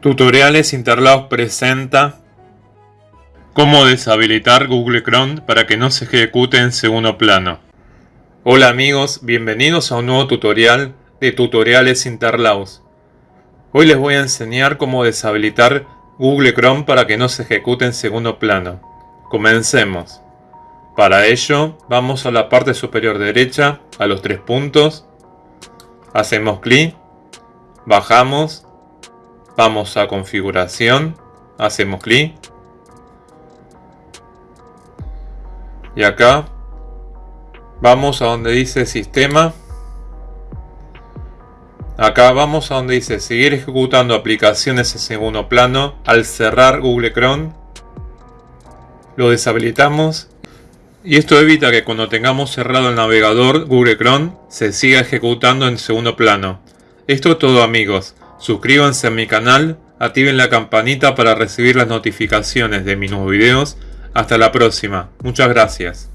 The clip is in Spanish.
Tutoriales Interlaos presenta Cómo deshabilitar Google Chrome para que no se ejecute en segundo plano. Hola amigos, bienvenidos a un nuevo tutorial de Tutoriales Interlaos. Hoy les voy a enseñar cómo deshabilitar Google Chrome para que no se ejecute en segundo plano. Comencemos. Para ello, vamos a la parte superior derecha, a los tres puntos. Hacemos clic, bajamos Vamos a configuración, hacemos clic. Y acá vamos a donde dice sistema. Acá vamos a donde dice seguir ejecutando aplicaciones en segundo plano. Al cerrar Google Chrome lo deshabilitamos. Y esto evita que cuando tengamos cerrado el navegador Google Chrome se siga ejecutando en segundo plano. Esto es todo amigos. Suscríbanse a mi canal, activen la campanita para recibir las notificaciones de mis nuevos videos. Hasta la próxima. Muchas gracias.